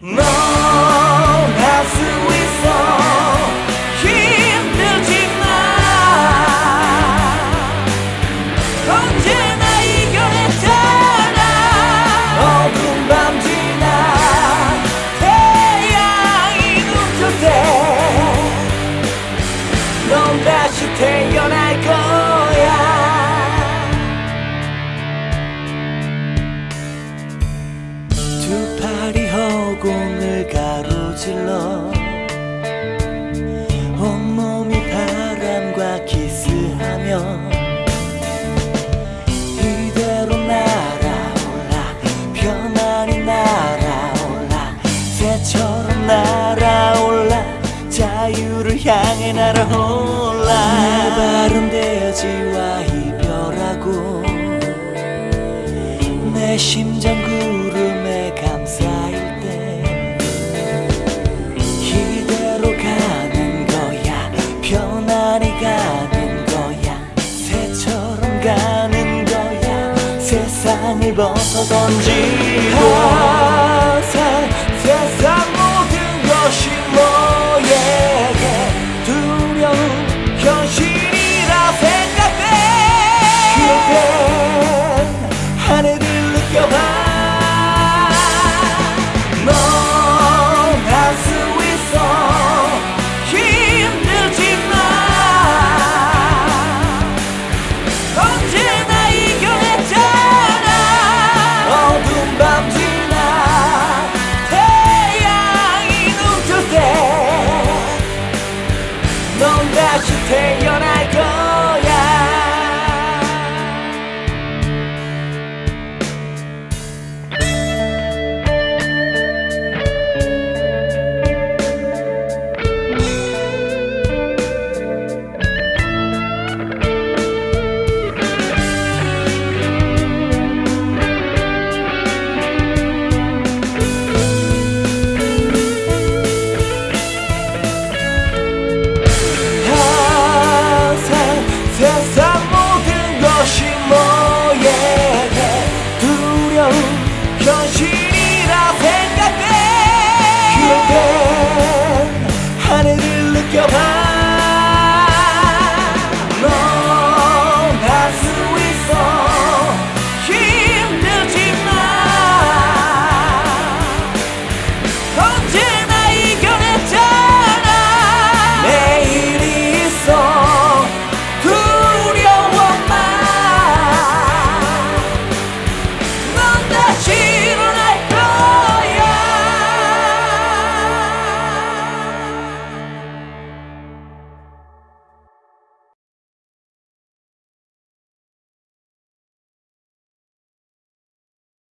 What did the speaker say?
No! 가로질러. 온몸이 바람과 키스하며 이대로 날아올라 편안히 날아올라 새처럼 날아올라 자유를 향해 날아올라. 내 발은 대지와 이별하고 내 심장 가는 거야 세상을 벗어 던지고